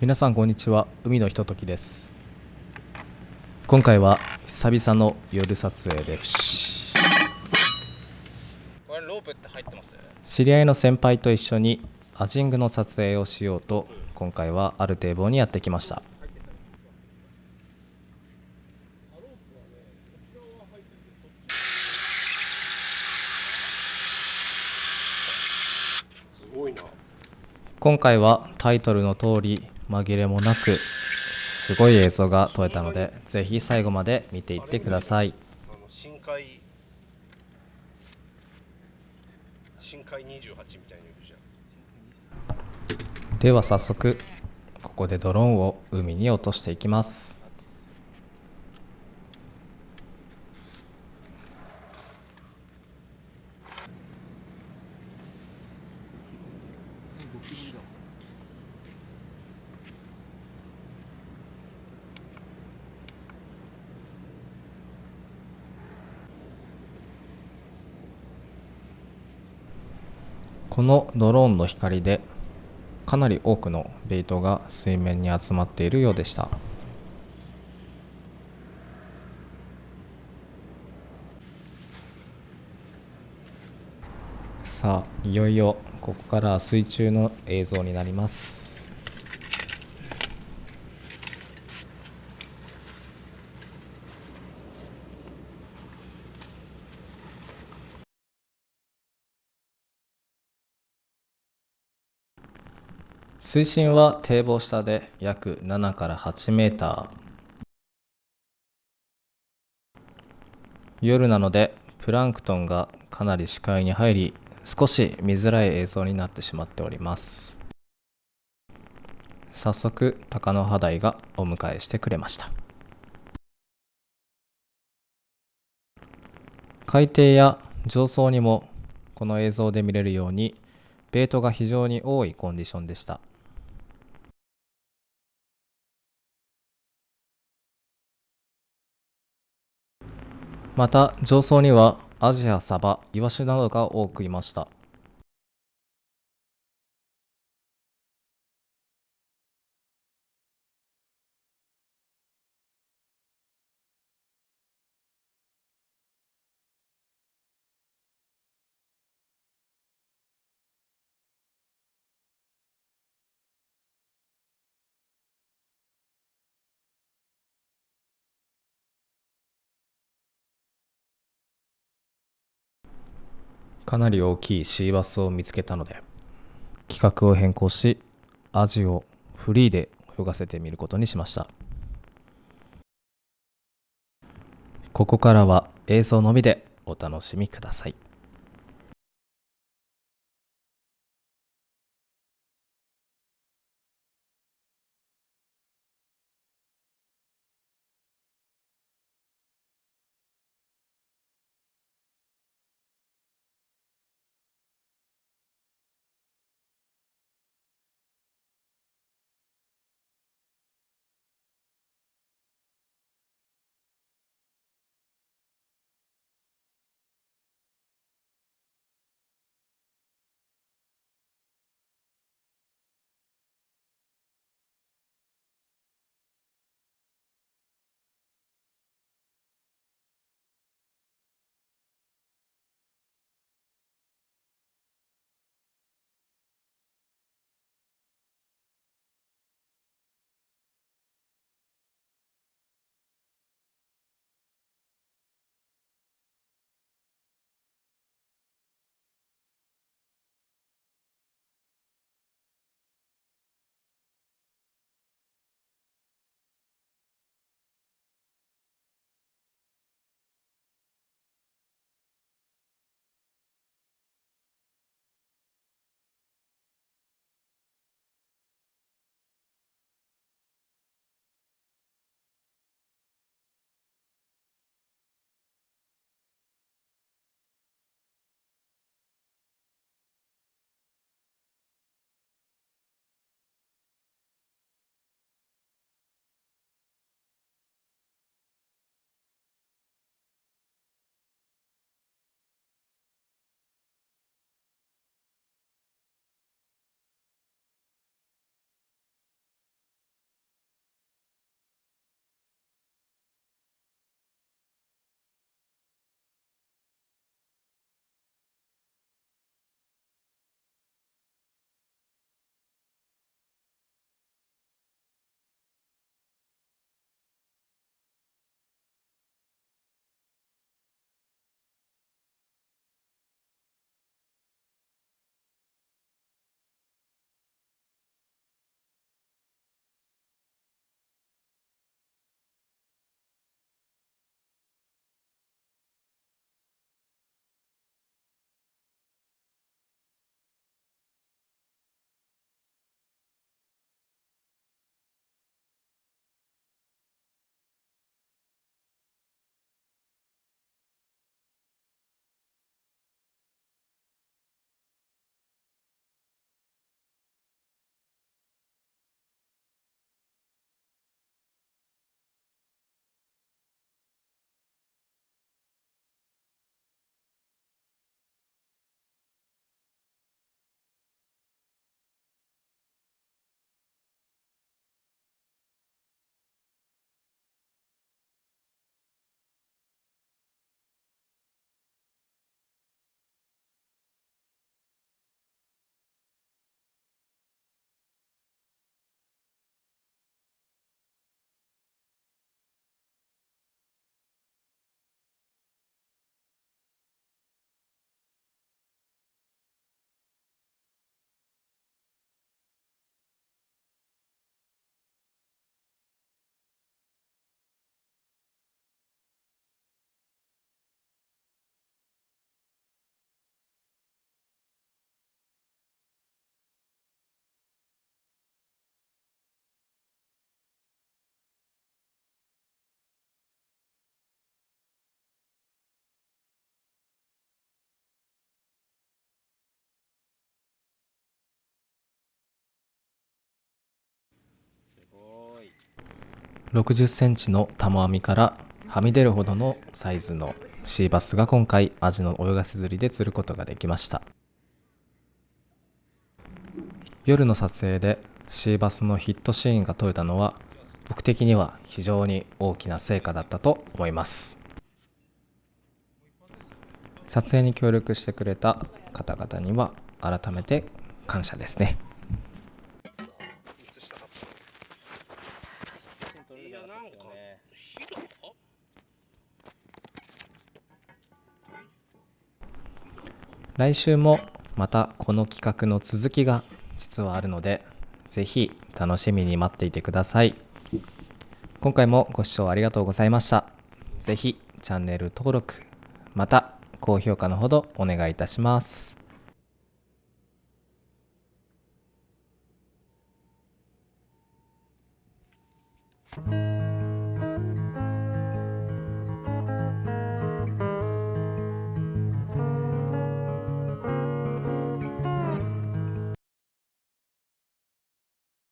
皆さんこんにちは。海のひとときです。今回は久々の夜撮影です。これロープって入ってます？知り合いの先輩と一緒にアジングの撮影をしようと今回はある堤防にやってきました。すごいな。今回はタイトルの通り紛れもなくすごい映像が撮れたのでぜひ最後まで見ていってください。深海深海28みたいに言うじゃんでは早速ここでドローンを海に落としていきます。このドローンの光でかなり多くのベイトが水面に集まっているようでした。さあいよいよここから水中の映像になります。水深は堤防下で約7から8メーター。夜なのでプランクトンがかなり視界に入り少し見づらい映像になってしまっております。早速鷹の肌台がお迎えしてくれました。海底や上層にもこの映像で見れるようにベイトが非常に多いコンディションでした。また上層にはアジやサバ、イワシなどが多くいました。かなり大きいシーバスを見つけたので企画を変更しアジをフリーで泳がせてみることにしました。ここからは映像のみでお楽しみください。60センチの玉網からはみ出るほどのサイズのシーバスが今回アジの泳がせ釣りで釣ることができました。夜の撮影でシーバスのヒットシーンが撮れたのは僕的には非常に大きな成果だったと思います。撮影に協力してくれた方々には改めて感謝ですね。来週もまたこの企画の続きが実はあるのでぜひ楽しみに待っていてください。今回もご視聴ありがとうございました。ぜひチャンネル登録また高評価のほどお願いいたします「